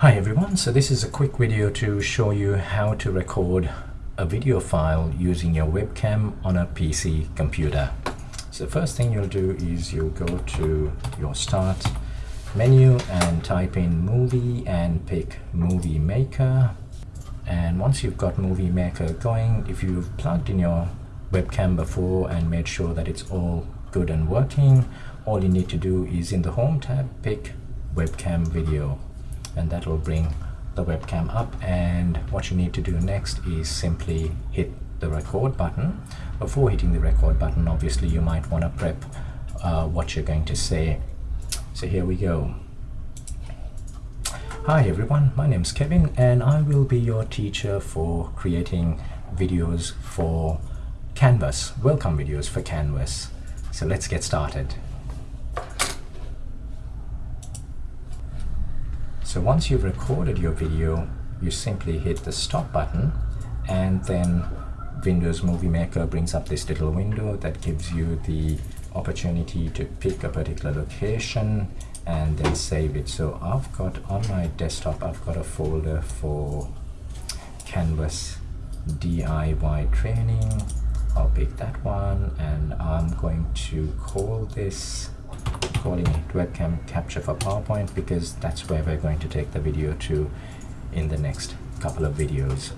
Hi everyone, so this is a quick video to show you how to record a video file using your webcam on a PC computer. So the first thing you'll do is you'll go to your start menu and type in movie and pick movie maker. And once you've got movie maker going if you've plugged in your webcam before and made sure that it's all good and working all you need to do is in the home tab pick webcam video and that will bring the webcam up. And what you need to do next is simply hit the record button. Before hitting the record button obviously you might want to prep uh, what you're going to say. So here we go. Hi everyone, my name is Kevin and I will be your teacher for creating videos for Canvas, welcome videos for Canvas. So let's get started. So once you've recorded your video, you simply hit the stop button and then Windows Movie Maker brings up this little window that gives you the opportunity to pick a particular location and then save it. So I've got on my desktop, I've got a folder for Canvas DIY training. I'll pick that one and I'm going to call this calling it webcam capture for PowerPoint because that's where we're going to take the video to in the next couple of videos.